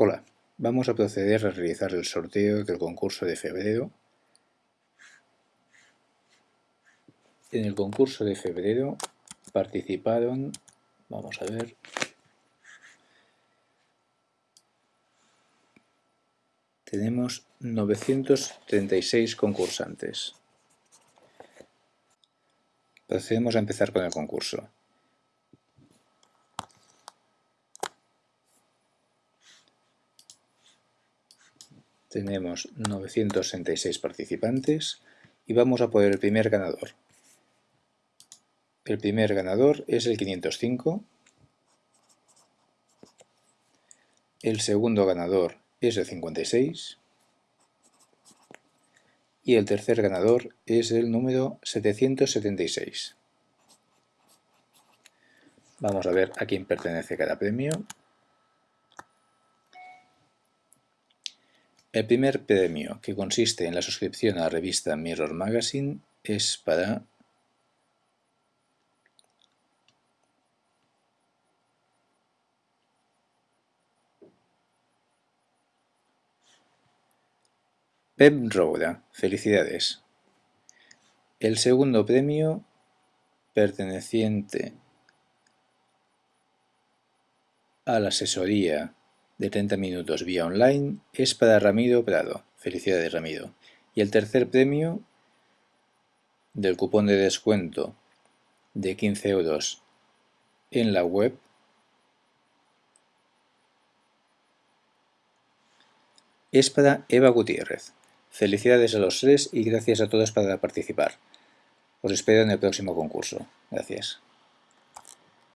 Hola, vamos a proceder a realizar el sorteo del concurso de febrero. En el concurso de febrero participaron, vamos a ver, tenemos 936 concursantes. Procedemos a empezar con el concurso. Tenemos 966 participantes y vamos a poner el primer ganador. El primer ganador es el 505, el segundo ganador es el 56 y el tercer ganador es el número 776. Vamos a ver a quién pertenece cada premio. El primer premio, que consiste en la suscripción a la revista Mirror Magazine, es para Pep. Felicidades. El segundo premio, perteneciente a la asesoría de 30 minutos vía online es para Ramiro Prado. Felicidades Ramiro. Y el tercer premio del cupón de descuento de 15 euros en la web es para Eva Gutiérrez. Felicidades a los tres y gracias a todos para participar. Os espero en el próximo concurso. Gracias.